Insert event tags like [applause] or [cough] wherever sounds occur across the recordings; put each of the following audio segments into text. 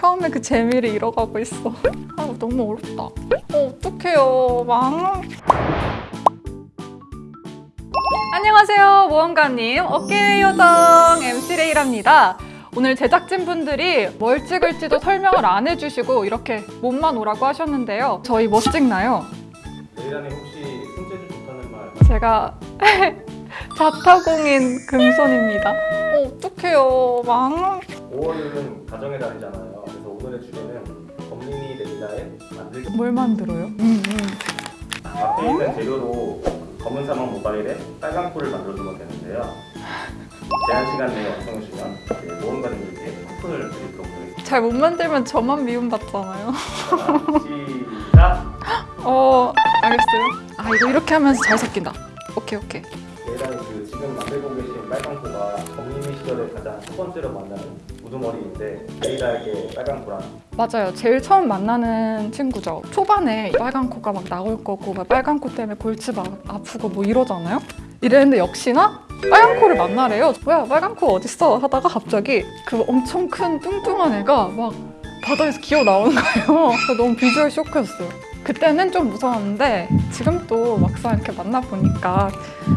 처음에 그 재미를 잃어가고 있어. [laughs] 아 너무 어렵다. 어, 어떡해요. 망. 안녕하세요. 모험가님. 어깨 요정 MC 레이랍니다. 오늘 제작진분들이 뭘 찍을지도 설명을 안 해주시고 이렇게 몸만 오라고 하셨는데요. 저희 뭐 찍나요? 레이라님 혹시 손재주 좋다는 말 [laughs] 제가 [laughs] 자타공인 금손입니다. 어, 어떡해요. 망. 5월은 가정의 달이잖아요. 그래서 오늘의 주제는 검린이 레이라의 만들기 뭘 만들어요? 음, 음. 앞에 있는 재료로 그 검은 사막 모바일에 빨간 콜을 만들어주면 되는데요. 제한 시간 내에 완성해 주면 네, 모험가님들께 쿠폰을 드리도록 하겠습니다. 잘못 만들면 저만 미움받잖아요. 자, 시작! 어, 알겠어요. 아, 이거 이렇게 하면서 잘 섞인다. 오케이, 오케이. 레이라님 그 지금 만들고 계신 빨간 코가 검린이 시절에 가장 첫 번째로 만나는 우두머리인데 레이라에게 빨간 코란 맞아요. 제일 처음 만나는 친구죠. 초반에 빨간 코가 막 나올 거고 막 빨간 코 때문에 골치 막 아프고 뭐 이러잖아요. 이랬는데 역시나 빨간 코를 만나래요. 뭐야 빨간 코 어딨어? 하다가 갑자기 그 엄청 큰 뚱뚱한 애가 막 바다에서 기어 나오는 거예요. [laughs] 너무 비주얼 쇼크였어요. 그때는 좀 무서웠는데 지금 또 막상 이렇게 만나보니까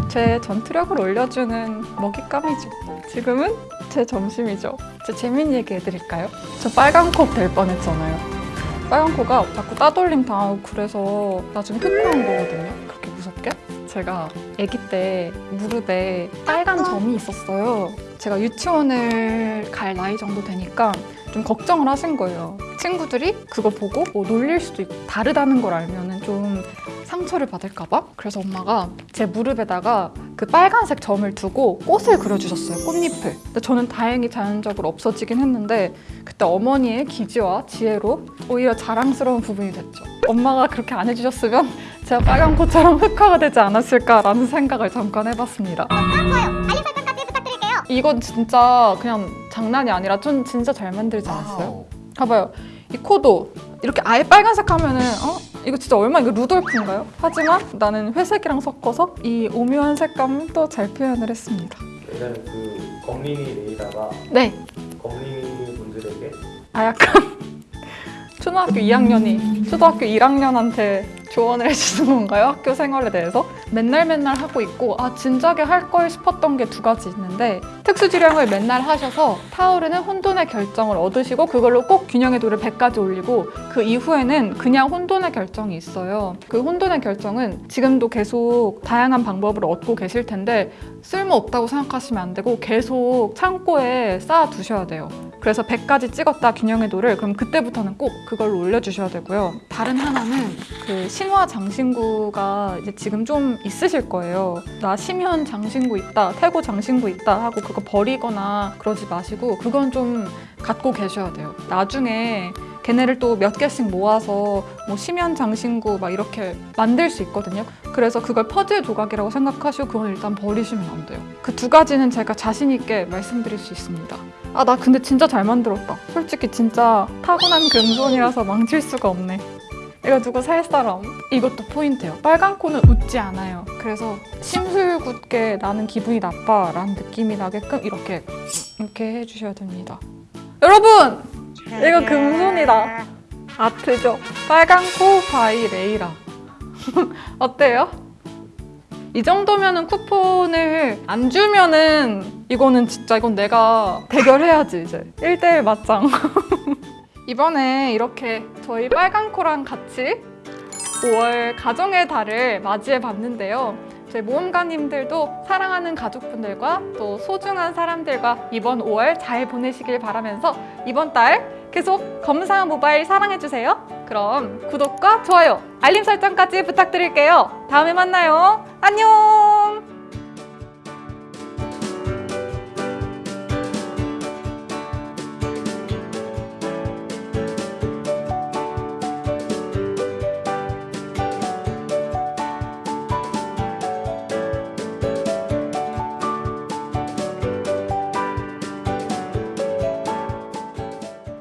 제 전투력을 올려주는 먹잇감이죠. 지금은 제 점심이죠. 제 재밌는 얘기 해드릴까요? 저 빨간 코될 뻔했잖아요. 빨간 코가 자꾸 따돌림 당하고 그래서 나중에 흑화한 거거든요. 그렇게 무섭게. 제가 아기 때 무릎에 빨간 점이 있었어요. 제가 유치원을 갈 나이 정도 되니까 좀 걱정을 하신 거예요. 친구들이 그거 보고 뭐 놀릴 수도 있고 다르다는 걸 알면은 좀 상처를 받을까 봐? 그래서 엄마가 제 무릎에다가 그 빨간색 점을 두고 꽃을 그려주셨어요 꽃잎을. 근데 저는 다행히 자연적으로 없어지긴 했는데 그때 어머니의 기지와 지혜로 오히려 자랑스러운 부분이 됐죠. 엄마가 그렇게 안 해주셨으면 제가 빨간 꽃처럼 흑화가 되지 않았을까라는 생각을 잠깐 해봤습니다. 이건 진짜 그냥 장난이 아니라 좀 진짜 잘 만들지 않았어요? 봐봐요. 이 코도 이렇게 아예 빨간색 하면은 어? 이거 진짜 얼마 이거 루돌프인가요? 하지만 나는 회색이랑 섞어서 이 오묘한 색감도 잘 표현을 했습니다. 레이라님 그 검린이 레이라가 네. 검린이 분들에게 아 약간 초등학교 2학년이 초등학교 1학년한테 조언을 해주는 건가요? 학교 생활에 대해서? 맨날 맨날 하고 있고 아 진작에 할 걸 싶었던 게 두 가지 있는데 특수지량을 맨날 하셔서 타오르는 혼돈의 결정을 얻으시고 그걸로 꼭 균형의 도를 100까지 올리고 그 이후에는 그냥 혼돈의 결정이 있어요. 그 혼돈의 결정은 지금도 계속 다양한 방법을 얻고 계실 텐데 쓸모없다고 생각하시면 안 되고 계속 창고에 쌓아 두셔야 돼요. 그래서 100까지 찍었다 균형의 도를 그럼 그때부터는 꼭 그걸로 올려주셔야 되고요. 다른 하나는 그 신화 장신구가 이제 지금 좀 있으실 거예요. 나 심현 장신구 있다, 태고 장신구 있다 하고 그거 버리거나 그러지 마시고 그건 좀 갖고 계셔야 돼요. 나중에 걔네를 또 몇 개씩 모아서 뭐 심연 장신구 막 이렇게 만들 수 있거든요. 그래서 그걸 퍼즐 조각이라고 생각하시고 그건 일단 버리시면 안 돼요. 그 두 가지는 제가 자신 있게 말씀드릴 수 있습니다. 아 나 근데 진짜 잘 만들었다. 솔직히 진짜 타고난 금손이라서 [laughs] 망칠 수가 없네. 이거 누구 살 사람? 이것도 포인트예요. 빨간 코는 웃지 않아요. 그래서 심술궂게 나는 기분이 나빠 라는 느낌이 나게끔 이렇게 이렇게 해주셔야 됩니다. 여러분! 이거 금손이다. 아트죠? 빨간 코 by 레이라. [laughs] 어때요? 이 정도면 은 쿠폰을 안 주면은 이거는 진짜 이건 내가 대결해야지 이제 1대1 맞짱. [laughs] 이번에 이렇게 저희 빨간 코랑 같이 5월 가정의 달을 맞이해 봤는데요. 저희 모험가님들도 사랑하는 가족분들과 또 소중한 사람들과 이번 5월 잘 보내시길 바라면서 이번 달 계속 검사 모바일 사랑해주세요. 그럼 구독과 좋아요, 알림 설정까지 부탁드릴게요. 다음에 만나요. 안녕!